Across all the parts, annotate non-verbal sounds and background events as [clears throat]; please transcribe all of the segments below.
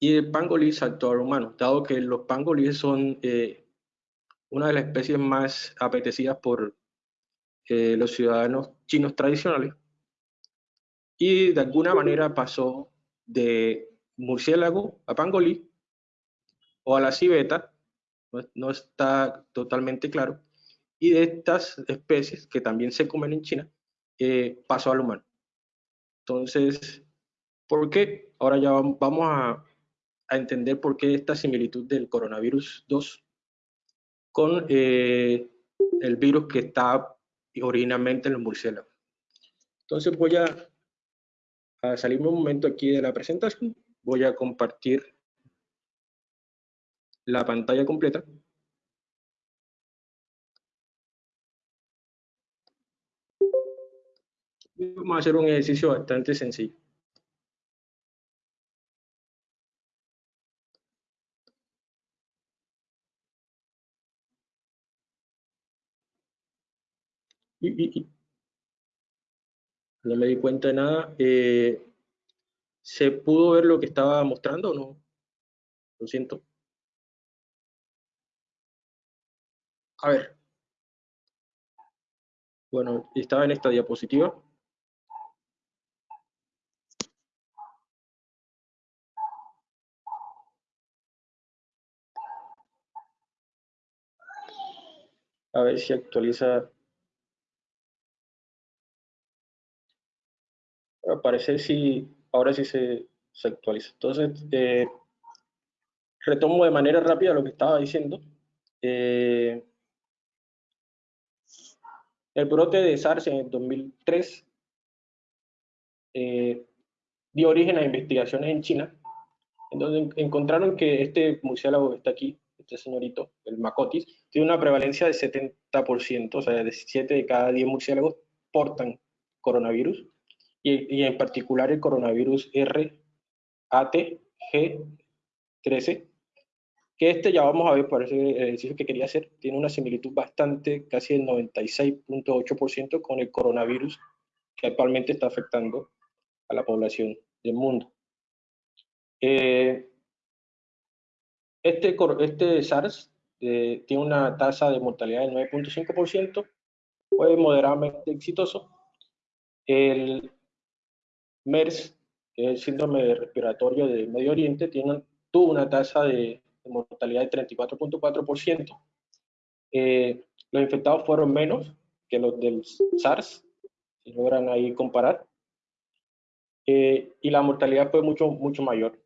y el pangolí saltó al humano, dado que los pangolíes son eh, una de las especies más apetecidas por eh, los ciudadanos chinos tradicionales. Y de alguna manera pasó de murciélago a pangolí o a la civeta, no, está totalmente claro, y de estas especies que también se comen en China, eh, pasó al humano. Entonces, ¿por qué? Ahora ya vamos a, a entender por qué esta similitud del coronavirus 2 con eh, el virus que está originalmente en los murciélagos. Entonces voy a, a salirme un momento aquí de la presentación, voy a compartir la pantalla completa. Vamos a hacer un ejercicio bastante sencillo. No me di cuenta de nada. Eh, ¿Se pudo ver lo que estaba mostrando o no? Lo siento. A ver. Bueno, estaba en esta diapositiva. A ver si actualiza parecer si ahora sí se, se actualiza. Entonces, eh, retomo de manera rápida lo que estaba diciendo. Eh, el brote de SARS en el 2003 eh, dio origen a investigaciones en China, en donde encontraron que este murciélago que está aquí, este señorito, el Macotis, tiene una prevalencia de 70%, o sea, de 7 de cada 10 murciélagos portan coronavirus y, en particular el coronavirus RATG13, que este ya vamos a ver, por ese ejercicio que quería hacer, tiene una similitud bastante, casi del 96.8% con el coronavirus que actualmente está afectando a la población del mundo. Eh, este, este SARS eh, tiene una tasa de mortalidad del 9.5%, fue moderadamente exitoso. El MERS, que es el síndrome respiratorio de Medio Oriente, tiene, tuvo una tasa de, mortalidad de 34.4%. Eh, los infectados fueron menos que los del SARS, si logran ahí comparar. Eh, y la mortalidad fue mucho, mucho mayor.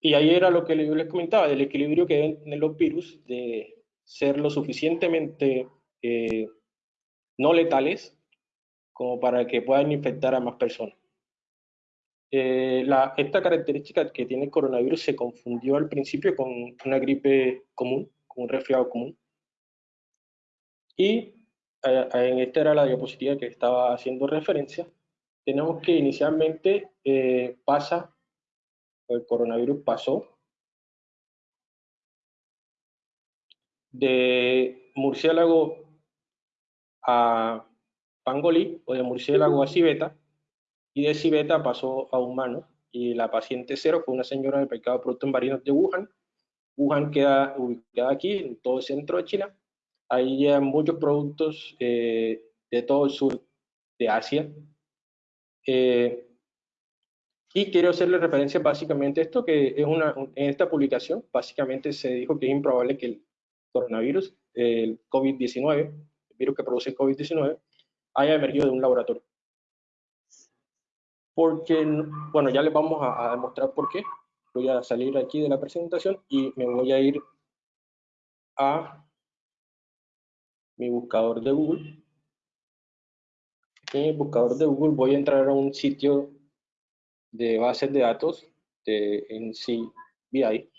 Y ahí era lo que yo les comentaba, del equilibrio que deben tener los virus, de ser lo suficientemente eh, no letales como para que puedan infectar a más personas. Eh, esta característica que tiene el coronavirus se confundió al principio con una gripe común, con un resfriado común. Y eh, en esta era la diapositiva que estaba haciendo referencia. Tenemos que inicialmente eh, pasa, el coronavirus pasó de murciélago a pangolí o de murciélago a civeta, y de civeta pasó a humano, y la paciente cero fue una señora del mercado de productos marinos de Wuhan. Wuhan queda ubicada aquí, en todo el centro de China. Ahí llegan muchos productos eh, de todo el sur de Asia. Eh, y quiero hacerle referencia básicamente a esto, que es una, en esta publicación básicamente se dijo que es improbable que el coronavirus, el COVID-19, el virus que produce el COVID-19, haya emergido de un laboratorio. Porque, bueno, ya les vamos a, demostrar por qué. Voy a salir aquí de la presentación y me voy a ir a mi buscador de Google. En el buscador de Google voy a entrar a un sitio de bases de datos de NCBI.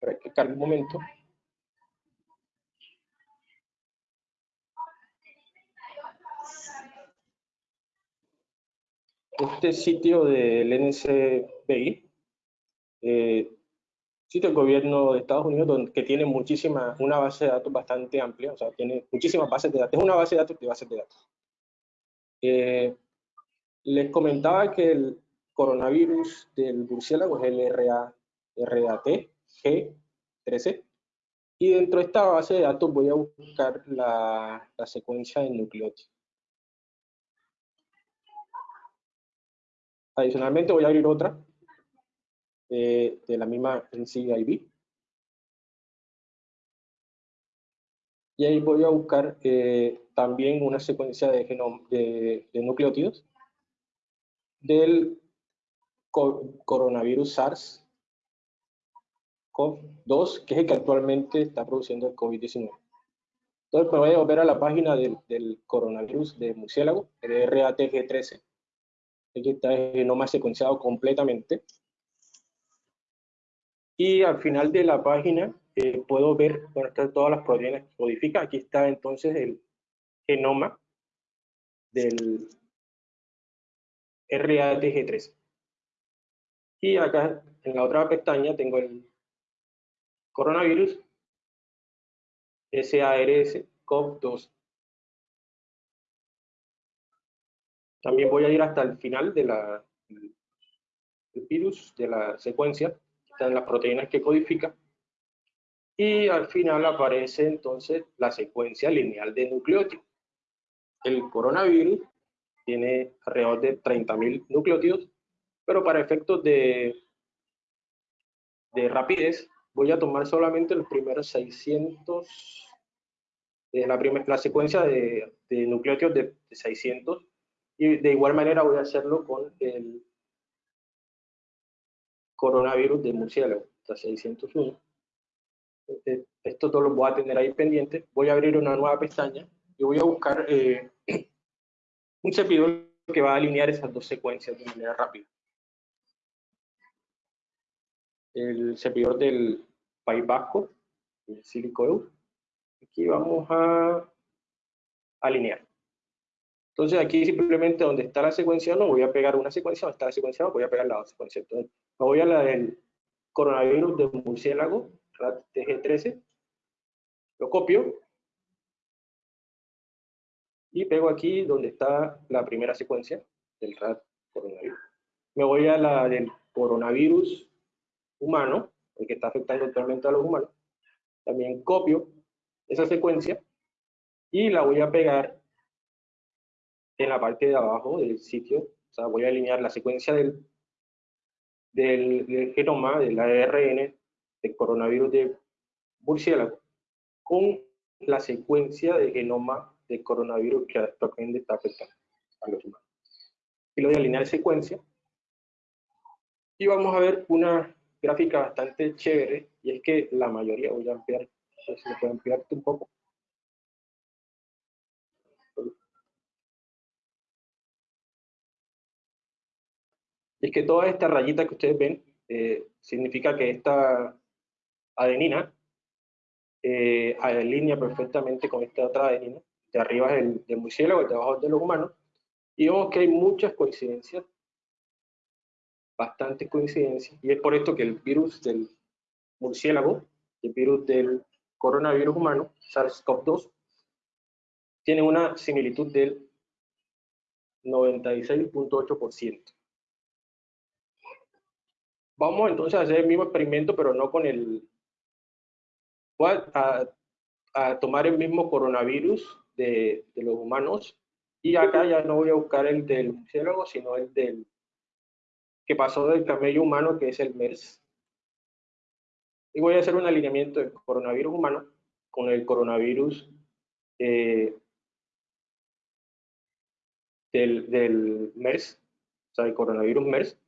Para que cargue un momento. Este sitio del NCBI, eh, sitio del gobierno de Estados Unidos, donde, que tiene muchísima, una base de datos bastante amplia, o sea, tiene muchísimas bases de datos, es una base de datos de bases de datos. Eh, Les comentaba que el coronavirus del murciélago es el RA, RAT G13 y dentro de esta base de datos voy a buscar la, la secuencia de nucleótidos. Adicionalmente voy a abrir otra eh, de la misma NCIB. Y ahí voy a buscar eh, también una secuencia de, de, de nucleótidos del coronavirus SARS-CoV-2, que es el que actualmente está produciendo el COVID-19. Entonces me voy a volver a la página del, del coronavirus de murciélago, el RATG13. Aquí está el genoma secuenciado completamente. Y al final de la página eh, puedo ver, bueno, están todas las proteínas que codifica. Aquí está entonces el genoma del RATG3. Y acá en la otra pestaña tengo el coronavirus SARS-CoV-2. También voy a ir hasta el final de del virus, de la secuencia, están las proteínas que codifica, y al final aparece entonces la secuencia lineal de nucleótidos. El coronavirus tiene alrededor de 30.000 nucleótidos, pero para efectos de, de rapidez voy a tomar solamente los primeros 600, de la, la secuencia de, de nucleótidos de, de 600 y de igual manera voy a hacerlo con el coronavirus de murciélago, hasta 601. Este, esto todo lo voy a tener ahí pendiente. Voy a abrir una nueva pestaña y voy a buscar eh, [clears throat] un servidor que va a alinear esas dos secuencias de manera rápida. El servidor del País Vasco, el Aquí vamos a alinear. Entonces aquí simplemente donde está la secuencia no voy a pegar una secuencia, donde está la secuencia no voy a pegar la otra secuencia. Entonces me voy a la del coronavirus de murciélago, RAT TG13, lo copio y pego aquí donde está la primera secuencia del RAT coronavirus. Me voy a la del coronavirus humano, el que está afectando actualmente a los humanos. También copio esa secuencia y la voy a pegar en la parte de abajo del sitio, o sea, voy a alinear la secuencia del, del, genoma, del ARN, del coronavirus de murciélago, con la secuencia de genoma del coronavirus que actualmente está afectando a los humanos. Y lo voy a alinear secuencia. Y vamos a ver una gráfica bastante chévere, y es que la mayoría, voy a ampliar, si me puedo ampliar un poco, es que toda esta rayita que ustedes ven eh, significa que esta adenina eh, alinea perfectamente con esta otra adenina. De arriba es el murciélago, de abajo es de los humanos. Y vemos que hay muchas coincidencias, bastantes coincidencias, y es por esto que el virus del murciélago, el virus del coronavirus humano, SARS-CoV-2, tiene una similitud del 96.8%. Vamos entonces a hacer el mismo experimento, pero no con el... Voy a, tomar el mismo coronavirus de, los humanos. Y acá ya no voy a buscar el del murciélago, sino el del que pasó del camello humano, que es el MERS. Y voy a hacer un alineamiento del coronavirus humano con el coronavirus eh, del, del MERS, o sea, el coronavirus MERS,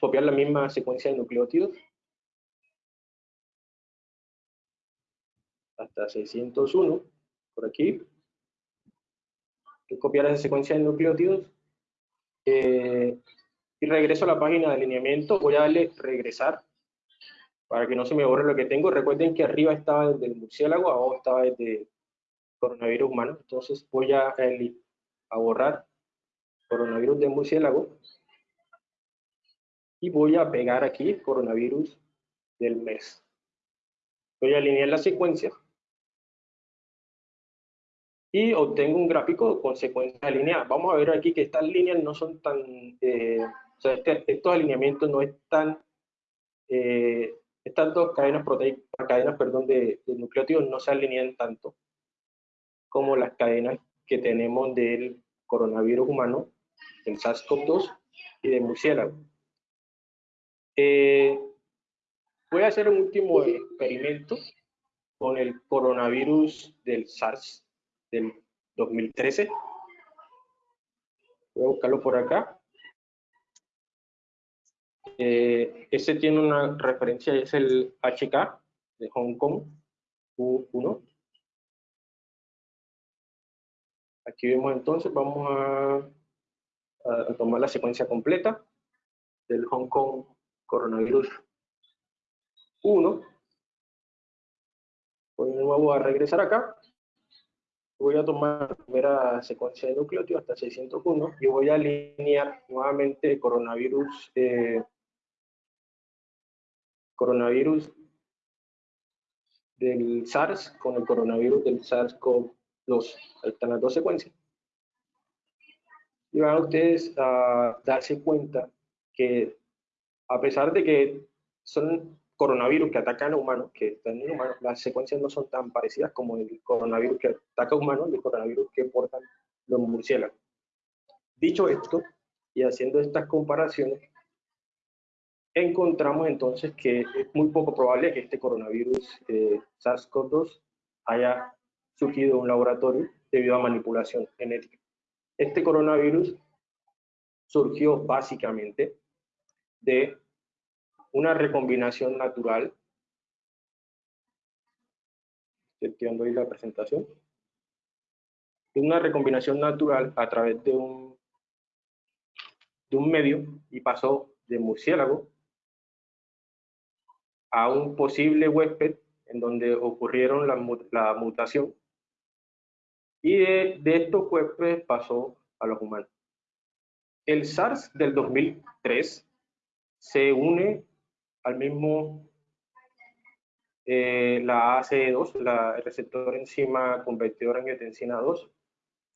copiar la misma secuencia de nucleótidos. Hasta 601 por aquí. Copiar esa secuencia de nucleótidos. Eh, y regreso a la página de alineamiento. Voy a darle regresar. Para que no se me borre lo que tengo. Recuerden que arriba estaba desde el murciélago abajo estaba desde coronavirus humano. Entonces voy a, a borrar coronavirus de murciélago y voy a pegar aquí coronavirus del mes. Voy a alinear la secuencia y obtengo un gráfico con secuencias alineadas. Vamos a ver aquí que estas líneas no son tan, eh, o sea, este, estos alineamientos no están, eh, estas dos cadenas cadenas, perdón, de, de nucleótidos no se alinean tanto como las cadenas que tenemos del coronavirus humano, del SARS-CoV-2 y de murciélago. Eh, voy a hacer un último experimento con el coronavirus del SARS del 2013. Voy a buscarlo por acá. Eh, ese tiene una referencia, es el HK de Hong Kong U1. Aquí vemos entonces, vamos a, a tomar la secuencia completa del Hong Kong coronavirus 1. Voy de nuevo a regresar acá. Voy a tomar la primera secuencia de nucleótidos hasta 601 y voy a alinear nuevamente coronavirus, eh, coronavirus del SARS con el coronavirus del SARS-CoV-2. Ahí están las dos secuencias. Y van ustedes a darse cuenta que a pesar de que son coronavirus que atacan a humanos, que están en humanos, las secuencias no son tan parecidas como el coronavirus que ataca a humanos y el coronavirus que portan los murciélagos. Dicho esto, y haciendo estas comparaciones, encontramos entonces que es muy poco probable que este coronavirus eh, SARS-CoV-2 haya surgido en un laboratorio debido a manipulación genética. Este coronavirus surgió básicamente de una recombinación natural. Estoy ahí la presentación. Una recombinación natural a través de un, de un medio y pasó de murciélago a un posible huésped en donde ocurrieron la, la mutación y de, de estos huéspedes pasó a los humanos. El SARS del 2003 se une al mismo eh, la ACE2, la, el receptor enzima convertidor angiotensina 2,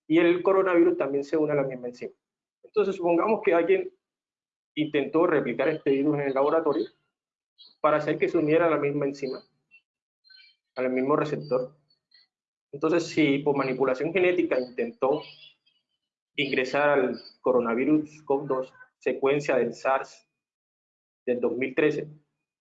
y el coronavirus también se une a la misma enzima. Entonces, supongamos que alguien intentó replicar este virus en el laboratorio para hacer que se uniera a la misma enzima, al mismo receptor. Entonces, si por manipulación genética intentó ingresar al coronavirus COV2, secuencia del SARS del 2013,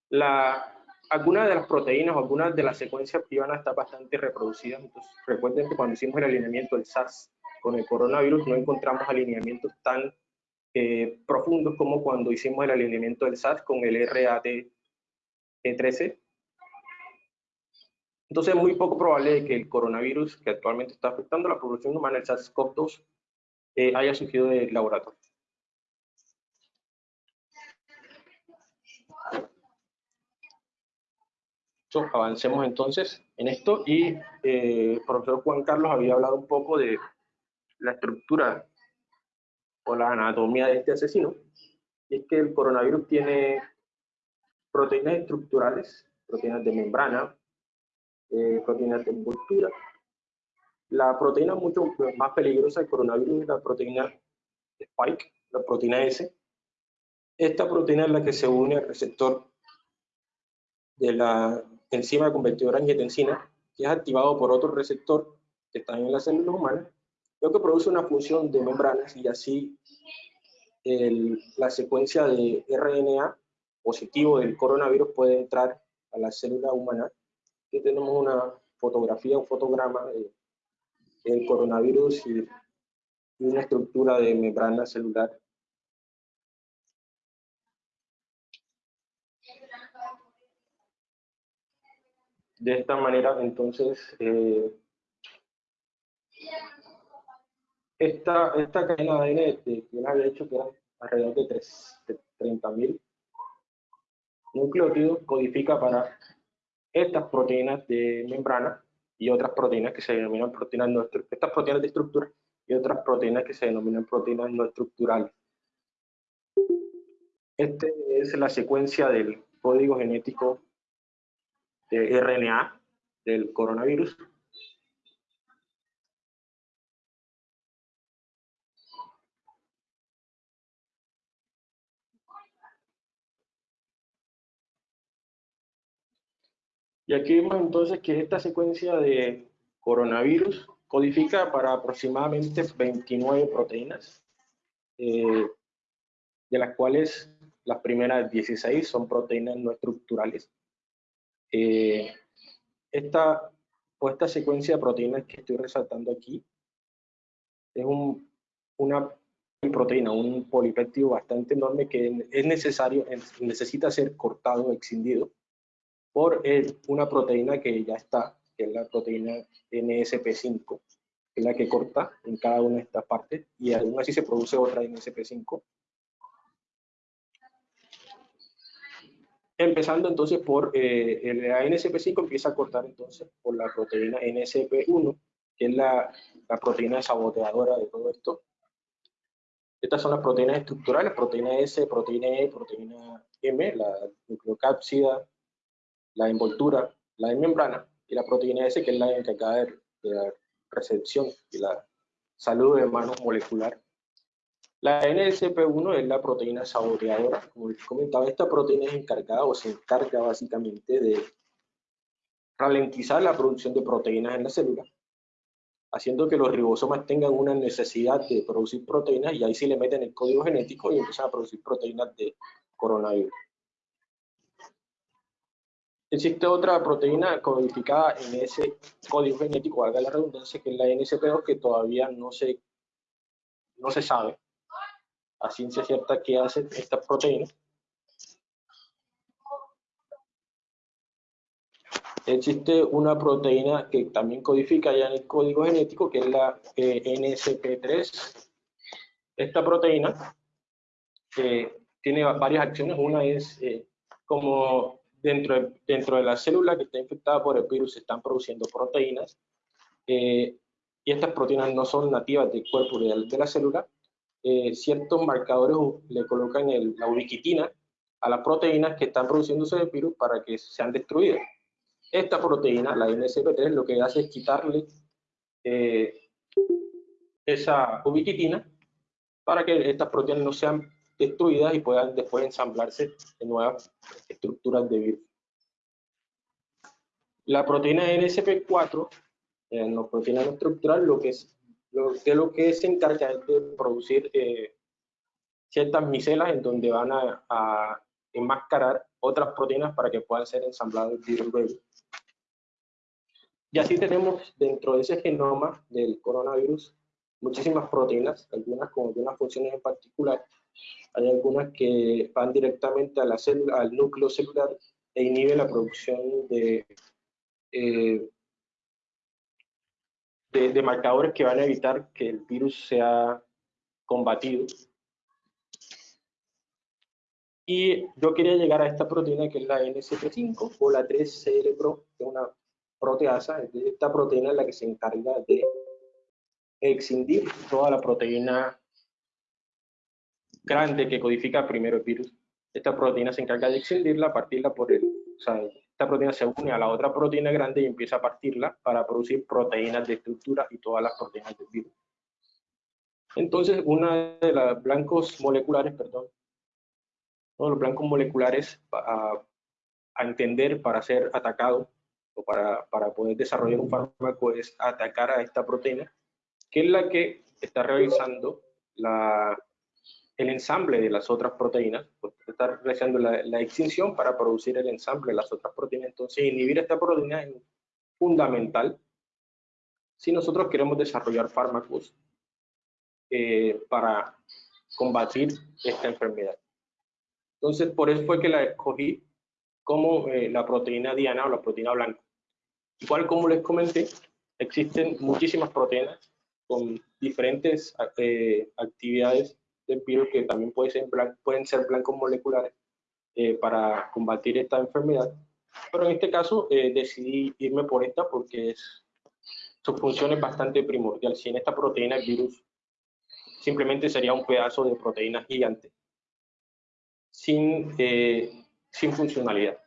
la, algunas de las proteínas o algunas de las secuencias iban a estar bastante reproducidas. Entonces, recuerden que cuando hicimos el alineamiento del SARS con el coronavirus no encontramos alineamientos tan eh, profundos como cuando hicimos el alineamiento del SARS con el RAT13. Entonces es muy poco probable que el coronavirus que actualmente está afectando a la población humana, el SARS-CoV-2, eh, haya surgido del laboratorio. Avancemos entonces en esto y eh, el profesor Juan Carlos había hablado un poco de la estructura o la anatomía de este asesino. Y es que el coronavirus tiene proteínas estructurales, proteínas de membrana, eh, proteínas de envoltura. La proteína mucho más peligrosa del coronavirus es la proteína spike, la proteína S. Esta proteína es la que se une al receptor de la enzima convertidora angiotensina, que es activado por otro receptor que está en las células humanas, lo que produce una función de membranas y así la secuencia de RNA positivo del coronavirus puede entrar a la célula humana. Aquí tenemos una fotografía, un fotograma del coronavirus y, y una estructura de membrana celular De esta manera, entonces, eh, esta, esta cadena de ADN que yo había hecho, que era alrededor de, de 30.000 nucleótidos, codifica para estas proteínas de membrana y otras proteínas que se denominan proteínas no estas proteínas de estructura y otras proteínas que se denominan proteínas no estructurales. Esta es la secuencia del código genético de RNA del coronavirus. Y aquí vemos entonces que esta secuencia de coronavirus codifica para aproximadamente 29 proteínas, eh, de las cuales las primeras 16 son proteínas no estructurales eh, esta, o esta secuencia de proteínas que estoy resaltando aquí es un, una proteína, un polipéptido bastante enorme que es necesario, necesita ser cortado, excindido por una proteína que ya está, que es la proteína NSP5, que es la que corta en cada una de estas partes, y aún así se produce otra NSP5. Empezando entonces por eh, la NSP5 empieza a cortar entonces por la proteína NSP1, que es la, la proteína saboteadora de todo esto. Estas son las proteínas estructurales, proteína S, proteína E, proteína M, la nucleocápsida, la envoltura, la membrana, y la proteína S, que es la encargada de, la recepción y la salud de mano molecular. La NSP1 es la proteína saboteadora. Como les comentaba, esta proteína es encargada o se encarga básicamente de ralentizar la producción de proteínas en la célula, haciendo que los ribosomas tengan una necesidad de producir proteínas y ahí sí le meten el código genético y empiezan a producir proteínas de coronavirus. Existe otra proteína codificada en ese código genético, haga la redundancia, que es la NSP2, que todavía no se, no se sabe a ciencia cierta qué hace esta proteína. Existe una proteína que también codifica ya en el código genético, que es la eh, NSP3. Esta proteína eh, tiene varias acciones. Una es eh, como dentro de, dentro de la célula que está infectada por el virus se están produciendo proteínas eh, y estas proteínas no son nativas del cuerpo de la célula. Eh, ciertos marcadores le colocan la ubiquitina a las proteínas que están produciéndose del virus para que sean destruidas. Esta proteína, la NSP3, lo que hace es quitarle eh, esa ubiquitina para que estas proteínas no sean destruidas y puedan después ensamblarse en nuevas estructuras de virus. La proteína NSP4, eh, la proteína no estructural, lo que es que, lo que se encarga es de producir eh, ciertas micelas en donde van a, enmascarar otras proteínas para que puedan ser ensambladas virus Y así tenemos dentro de ese genoma del coronavirus muchísimas proteínas, algunas con algunas funciones en particular, hay algunas que van directamente a la célula, al núcleo celular e inhiben la producción de, eh, de, marcadores que van a evitar que el virus sea combatido. Y yo quería llegar a esta proteína que es la NCP5 o la 3-CL-Pro, que es una proteasa. Esta proteína es la que se encarga de excindir toda la proteína grande que codifica primero el virus. Esta proteína se encarga de excindirla, partirla por el... O esta proteína se une a la otra proteína grande y empieza a partirla para producir proteínas de estructura y todas las proteínas del virus. Entonces, una de los blancos moleculares, perdón, uno de los blancos moleculares a, a entender para ser atacado o para, para poder desarrollar un fármaco es atacar a esta proteína, que es la que está realizando la, el ensamble de las otras proteínas, pues está realizando la, extinción para producir el ensamble de las otras proteínas. Entonces, inhibir esta proteína es fundamental si nosotros queremos desarrollar fármacos eh, para combatir esta enfermedad. Entonces, por eso fue que la escogí como eh, la proteína diana o la proteína blanca. Igual como les comenté, existen muchísimas proteínas con diferentes eh, actividades virus que también puede ser pueden ser blancos moleculares eh, para combatir esta enfermedad. Pero en este caso eh, decidí irme por esta porque es, su función es bastante primordial. Si en esta proteína el virus simplemente sería un pedazo de proteína gigante sin, eh, sin funcionalidad.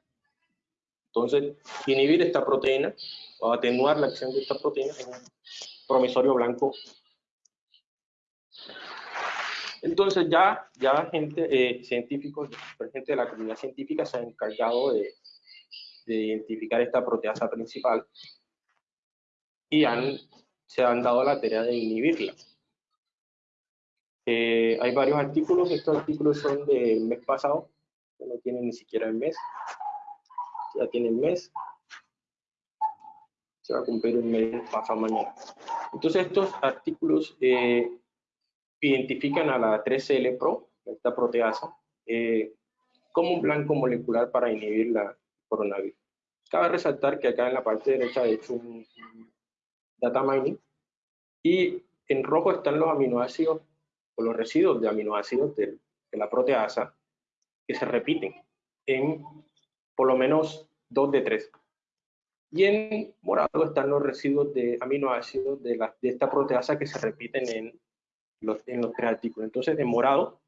Entonces, inhibir esta proteína o atenuar la acción de esta proteína es un promisorio blanco entonces ya, ya gente, eh, científicos, gente de la comunidad científica se han encargado de, de identificar esta proteasa principal y han, se han dado la tarea de inhibirla. Eh, hay varios artículos, estos artículos son del mes pasado, no tienen ni siquiera el mes, ya tienen mes, se va a cumplir un mes pasado mañana. Entonces estos artículos eh, identifican a la 3CL Pro, esta proteasa, eh, como un blanco molecular para inhibir la coronavirus. Cabe resaltar que acá en la parte derecha he hecho un, data mining y en rojo están los aminoácidos o los residuos de aminoácidos de, de la proteasa que se repiten en por lo menos dos de tres. Y en morado están los residuos de aminoácidos de, la, de esta proteasa que se repiten en los, en los tres artículos. Entonces, en morado,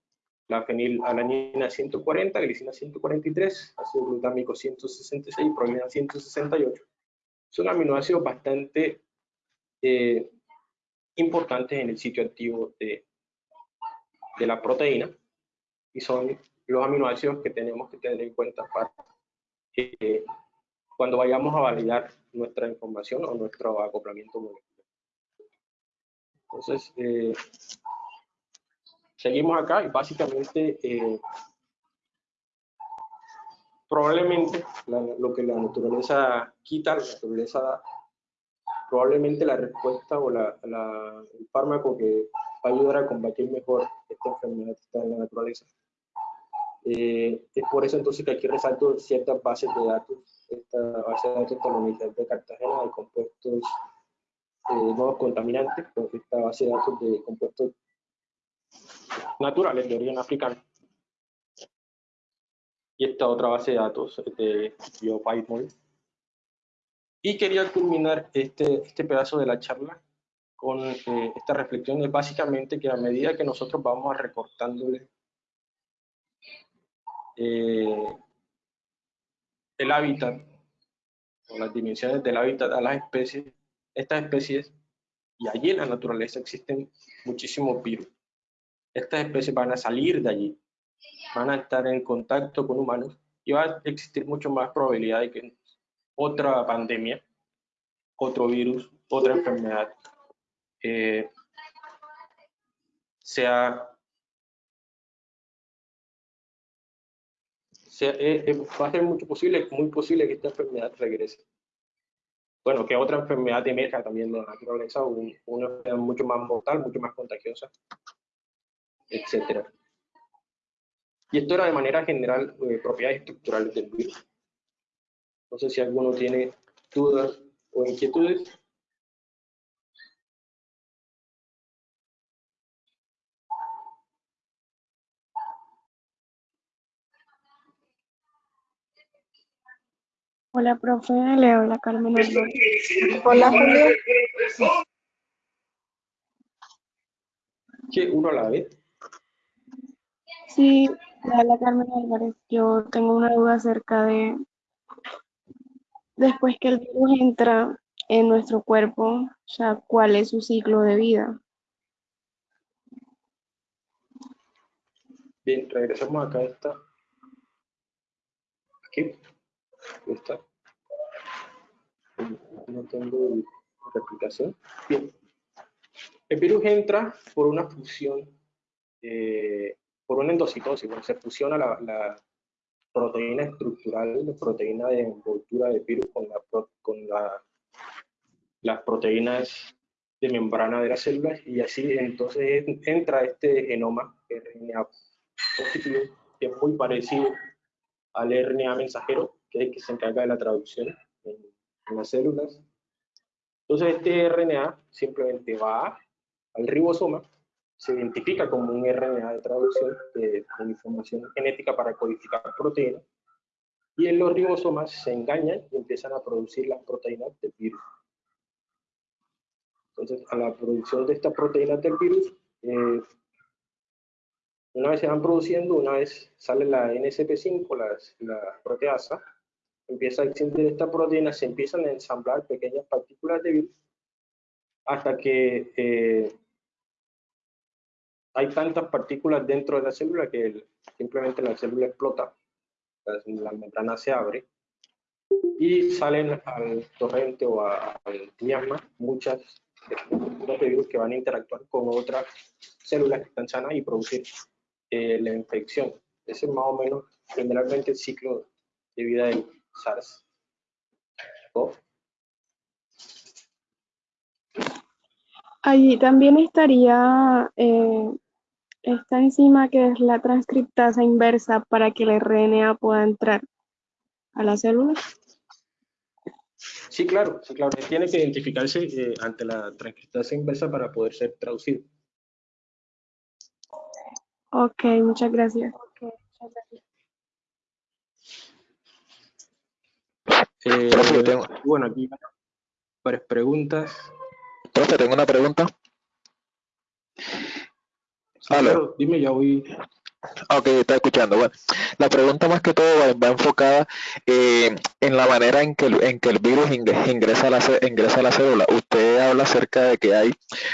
la fenilalanina 140, glicina 143, ácido glutámico 166, prolina 168. Son aminoácidos bastante eh, importantes en el sitio activo de, de la proteína y son los aminoácidos que tenemos que tener en cuenta para eh, cuando vayamos a validar nuestra información o nuestro acoplamiento molecular. Entonces, eh, seguimos acá y básicamente eh, probablemente lo que la naturaleza quita, la naturaleza da, probablemente la respuesta o la, el fármaco que va a ayudar a combatir mejor esta enfermedad está en la naturaleza. Eh, es por eso entonces que aquí resalto ciertas bases de datos, esta base de datos la Universidad de Cartagena de compuestos eh, nuevos contaminantes, pues esta base de datos de compuestos naturales de origen africano. Y esta otra base de datos de BioPython. Y quería culminar este, este pedazo de la charla con eh, esta reflexión, es básicamente que a medida que nosotros vamos recortándole eh, el hábitat o las dimensiones del hábitat a las especies, estas especies, y allí en la naturaleza existen muchísimos virus. Estas especies van a salir de allí, van a estar en contacto con humanos y va a existir mucho más probabilidad de que otra pandemia, otro virus, otra enfermedad eh, sea Eh, eh, va a ser mucho posible, muy posible que esta enfermedad regrese. Bueno, que otra enfermedad emerja también de la naturaleza, una enfermedad mucho más mortal, mucho más contagiosa, etc. Y esto era de manera general eh, propiedades estructurales del virus. No sé si alguno tiene dudas o inquietudes. Hola, profe, le habla Carmen Hola, Julio. ¿Qué? ¿Uno a la vez? Sí, le habla Carmen Álvarez. Yo tengo una duda acerca de, después que el virus entra en nuestro cuerpo, o sea, ¿cuál es su ciclo de vida? Bien, regresamos acá a esta. Aquí. No tengo replicación. Bien. El virus entra por una fusión, eh, por una endocitosis, se fusiona la, proteína estructural, la proteína de envoltura del virus con la, las proteínas de membrana de las células y así entonces entra este genoma RNA positivo que es muy parecido al RNA mensajero que que se encarga de la traducción en, las células. Entonces este RNA simplemente va al ribosoma, se identifica como un RNA de traducción de, información genética para codificar proteínas, y en los ribosomas se engañan y empiezan a producir las proteínas del virus. Entonces, a la producción de estas proteínas del virus, eh, una vez se van produciendo, una vez sale la NSP5, la, la proteasa, empieza a existir esta proteína, se empiezan a ensamblar pequeñas partículas de virus hasta que eh, hay tantas partículas dentro de la célula que simplemente la célula explota, la, membrana se abre y salen al torrente o al miasma muchas de virus que van a interactuar con otras células que están sanas y producir eh, la infección. Ese es más o menos generalmente el ciclo de vida del SARS. Allí también estaría eh, esta enzima que es la transcriptasa inversa para que el RNA pueda entrar a la célula. Sí, claro, sí, claro. Tiene que identificarse eh, ante la transcriptasa inversa para poder ser traducido. Ok, muchas gracias. Eh, Profe, tengo, bueno, aquí varias preguntas. profe, tengo una pregunta. Sí, claro, dime, ya voy. Ok, está escuchando. Bueno, la pregunta más que todo va, va enfocada eh, en la manera en que, el- en que el virus ingre- ingresa a, la, ingresa a la célula. Usted habla acerca de que hay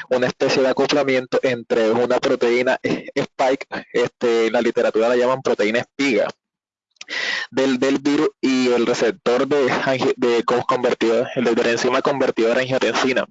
una especie de acoplamiento entre una proteína eh, spike, este, en la literatura la llaman proteína espiga, del, del virus y el receptor de, de co- convertidor, el de la enzima convertidora a angiotensina.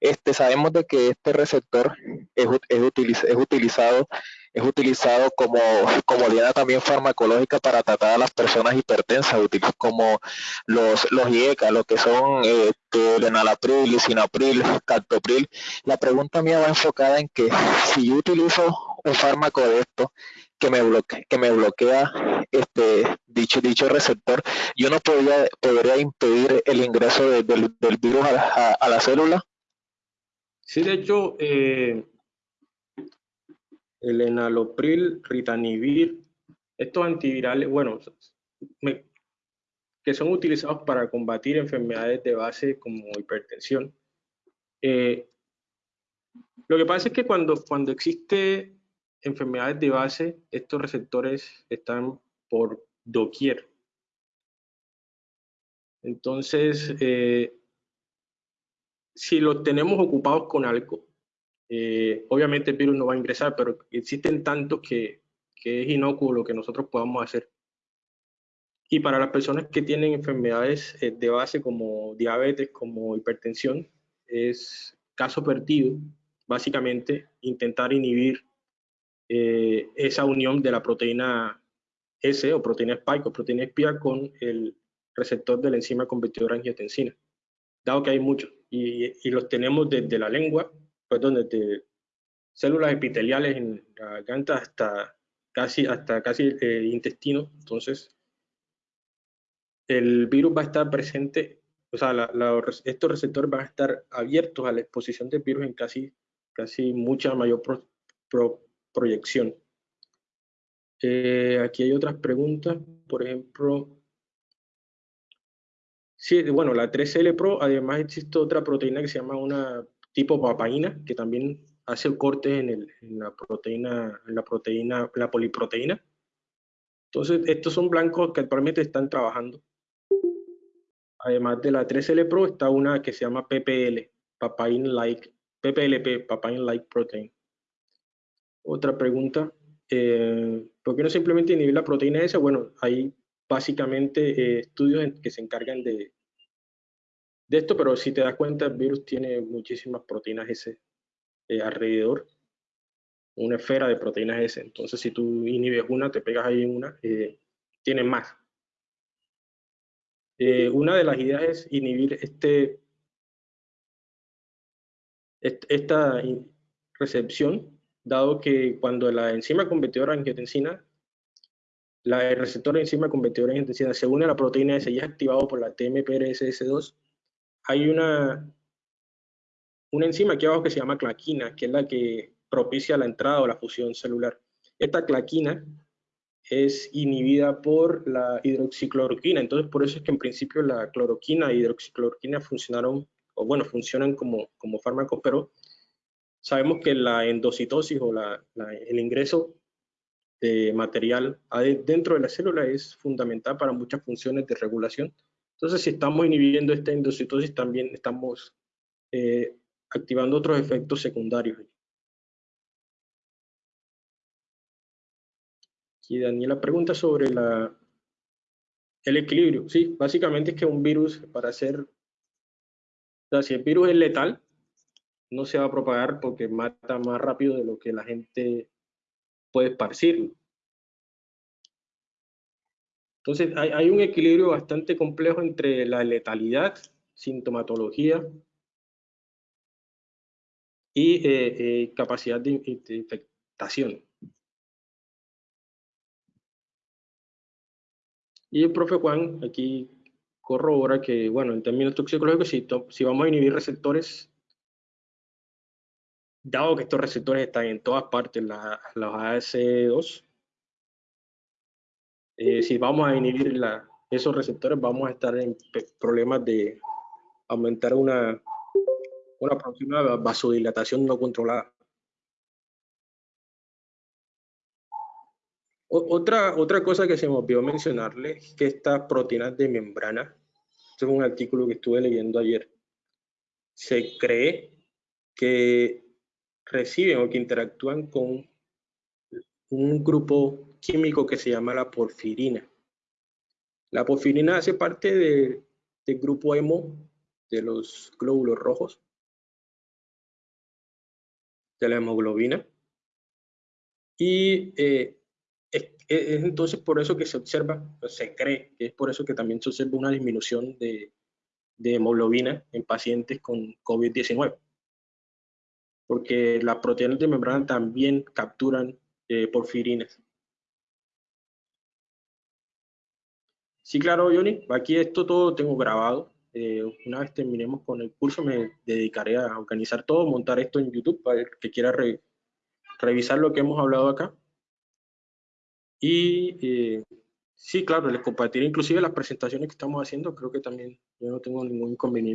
Este, sabemos de que este receptor es, es, es utilizado es utilizado como, como diana también farmacológica para tratar a las personas hipertensas, como los, los IECA, lo que son este, el enalapril, lisinapril, captopril. La pregunta mía va enfocada en que si yo utilizo un fármaco de esto que me bloquea, que me bloquea este dicho dicho receptor, yo no podría, podría impedir el ingreso de- del, virus a la, célula. Sí, de hecho, eh, el enalapril, ritanivir, estos antivirales, bueno, que son utilizados para combatir enfermedades de base como hipertensión. Eh, lo que pasa es que cuando, cuando existe enfermedades de base, estos receptores están por doquier. Entonces, eh, si los tenemos ocupados con algo, eh, obviamente el virus no va a ingresar, pero existen tantos que, que es inocuo lo que nosotros podamos hacer. Y para las personas que tienen enfermedades eh, de base como diabetes, como hipertensión, es caso perdido, básicamente, intentar inhibir eh, esa unión de la proteína S o proteína spike o proteína espía con el receptor de la enzima convertidora angiotensina, dado que hay muchos y, y los tenemos desde la lengua, perdón, desde células epiteliales en la garganta hasta casi hasta casi el intestino, entonces el virus va a estar presente, o sea, la- la- estos receptores van a estar abiertos a la exposición del virus en casi, casi mucha mayor pro- pro- proyección. Eh, aquí hay otras preguntas, por ejemplo, sí, bueno, la 3L Pro, además existe otra proteína que se llama una tipo papaína, que también hace cortes en, en la proteína, en la proteína, la poliproteína. Entonces, estos son blancos que actualmente están trabajando. Además de la 3L Pro, está una que se llama PPL, Papain Like, PPLP, Papain Like Protein. Otra pregunta, eh, ¿por qué no simplemente inhibir la proteína S? Bueno, hay básicamente eh, estudios en- que se encargan de, de esto, pero si te das cuenta, el virus tiene muchísimas proteínas S eh, alrededor, una esfera de proteínas S. Entonces, si tú inhibes una, te pegas ahí en una, eh, tiene más. Eh, una de las ideas es inhibir este, est- esta recepción, dado que cuando la enzima convertidora angiotensina, la, el receptor de enzima convertidora angiotensina se une a la proteína S y es activado por la TMPRSS2, hay una, una enzima aquí abajo que se llama claquina, que es la que propicia la entrada o la fusión celular. Esta claquina es inhibida por la hidroxicloroquina. Entonces, por eso es que en principio la cloroquina e hidroxicloroquina funcionaron, o bueno, funcionan como, como fármacos, pero sabemos que la endocitosis o la, la- el ingreso de material dentro de la célula es fundamental para muchas funciones de regulación. Entonces, si estamos inhibiendo esta endocitosis, también estamos eh, activando otros efectos secundarios. Aquí Daniela pregunta sobre El equilibrio, sí, básicamente es que un virus para ser, o sea, si el virus es letal, no se va a propagar porque mata más rápido de lo que la gente puede esparcirlo. Entonces, hay, un equilibrio bastante complejo entre la letalidad, sintomatología y eh, eh, capacidad de, infectación. Y el profe Juan aquí corrobora que, bueno, en términos toxicológicos, si vamos a inhibir receptores, dado que estos receptores están en todas partes, la, los AS2, eh, si vamos a inhibir esos receptores, vamos a estar en problemas de aumentar una, una vasodilatación no controlada. otra, otra cosa que se me olvidó mencionarle es que estas proteínas de membrana, este es un artículo que estuve leyendo ayer, se cree que reciben o que interactúan con un grupo químico que se llama la porfirina. La porfirina hace parte del grupo hemo de los glóbulos rojos, de la hemoglobina. Y eh, es, entonces por eso que se observa, se cree que es por eso que también se observa una disminución de, hemoglobina en pacientes con COVID-19. Porque las proteínas de membrana también capturan eh, porfirinas. Sí, claro, Johnny. Aquí esto todo tengo grabado. Eh, una vez terminemos con el curso, me dedicaré a organizar todo, montar esto en YouTube para el que quiera revisar lo que hemos hablado acá. Y eh, sí, claro, les compartiré inclusive las presentaciones que estamos haciendo. Creo que también yo no tengo ningún inconveniente.